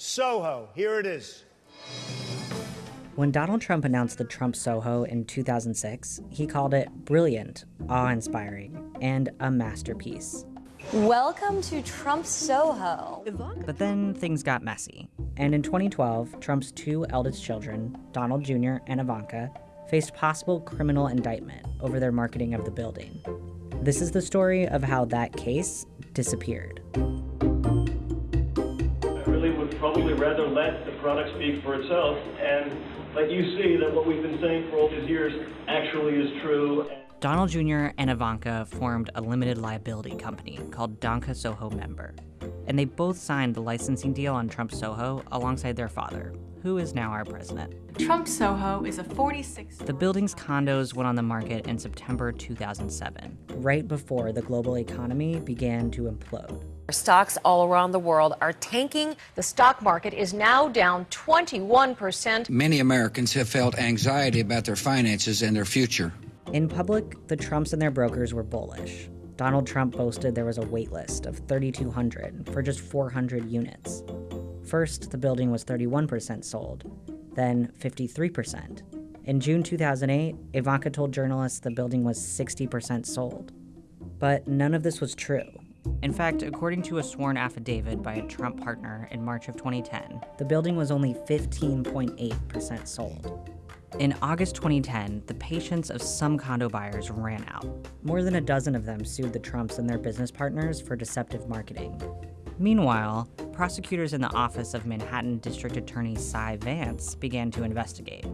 Soho. Here it is. When Donald Trump announced the Trump Soho in 2006, he called it brilliant, awe inspiring, and a masterpiece. Welcome to Trump Soho. But then things got messy. And in 2012, Trump's two eldest children, Donald Jr. and Ivanka, faced possible criminal indictment over their marketing of the building. This is the story of how that case disappeared. Probably rather let the product speak for itself and let you see that what we've been saying for all these years actually is true. Donald Jr. and Ivanka formed a limited liability company called Danka Soho Member, and they both signed the licensing deal on Trump Soho alongside their father, who is now our president. Trump Soho is a 46. The building's condos went on the market in September 2007, right before the global economy began to implode. Stocks all around the world are tanking. The stock market is now down 21%. Many Americans have felt anxiety about their finances and their future. In public, the Trumps and their brokers were bullish. Donald Trump boasted there was a waitlist of 3,200 for just 400 units. First, the building was 31% sold, then 53%. In June 2008, Ivanka told journalists the building was 60% sold. But none of this was true. In fact, according to a sworn affidavit by a Trump partner in March of 2010, the building was only 15.8% sold. In August 2010, the patience of some condo buyers ran out. More than a dozen of them sued the Trumps and their business partners for deceptive marketing. Meanwhile, prosecutors in the office of Manhattan District Attorney Cy Vance began to investigate.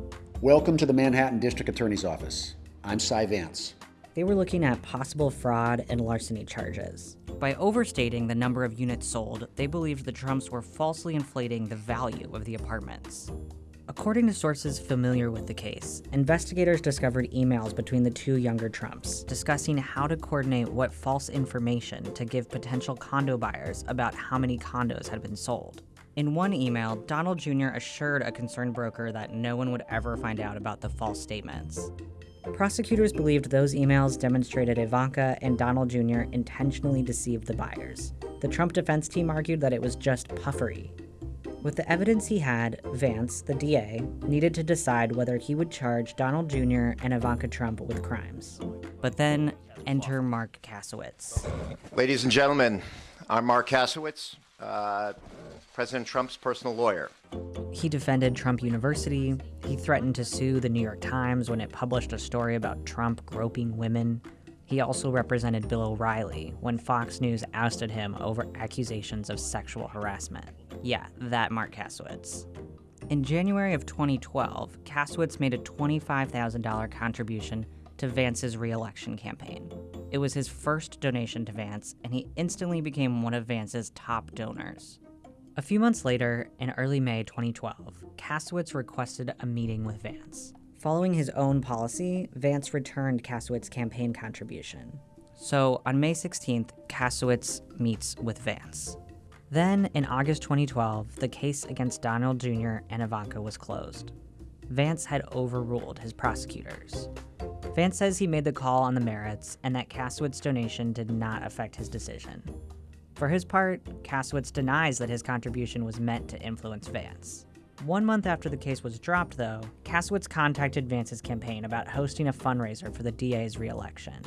Welcome to the Manhattan District Attorney's Office. I'm Cy Vance. They were looking at possible fraud and larceny charges. By overstating the number of units sold, they believed the Trumps were falsely inflating the value of the apartments. According to sources familiar with the case, investigators discovered emails between the two younger Trumps discussing how to coordinate what false information to give potential condo buyers about how many condos had been sold. In one email, Donald Jr. assured a concerned broker that no one would ever find out about the false statements. Prosecutors believed those emails demonstrated Ivanka and Donald Jr. intentionally deceived the buyers. The Trump defense team argued that it was just puffery, with the evidence he had, Vance, the DA, needed to decide whether he would charge Donald Jr. and Ivanka Trump with crimes. But then enter Marc Kasowitz. Ladies and gentlemen, I'm Marc Kasowitz, uh, President Trump's personal lawyer. He defended Trump University. He threatened to sue the New York Times when it published a story about Trump groping women. He also represented Bill O'Reilly when Fox News ousted him over accusations of sexual harassment. Yeah, that Marc Kasowitz. In January of 2012, Kasowitz made a $25,000 contribution to Vance's reelection campaign. It was his first donation to Vance, and he instantly became one of Vance's top donors. A few months later, in early May 2012, Kasowitz requested a meeting with Vance. Following his own policy, Vance returned Kasowitz's campaign contribution. So on May 16th, Kasowitz meets with Vance. Then, in August 2012, the case against Donald Jr. and Ivanka was closed. Vance had overruled his prosecutors. Vance says he made the call on the merits and that Kasowitz's donation did not affect his decision. For his part, Kasowitz denies that his contribution was meant to influence Vance. One month after the case was dropped, though, Kasowitz contacted Vance's campaign about hosting a fundraiser for the DA's reelection.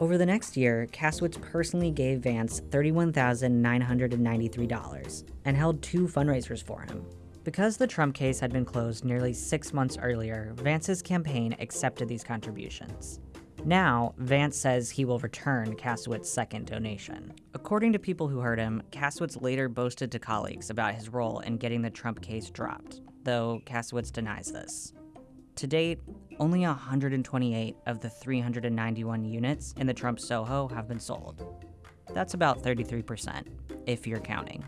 Over the next year, Kasowitz personally gave Vance $31,993 and held two fundraisers for him. Because the Trump case had been closed nearly six months earlier, Vance's campaign accepted these contributions. Now, Vance says he will return Kasowitz's second donation. According to people who heard him, Kasowitz later boasted to colleagues about his role in getting the Trump case dropped, though Kasowitz denies this. To date, only 128 of the 391 units in the Trump Soho have been sold. That's about 33%, if you're counting.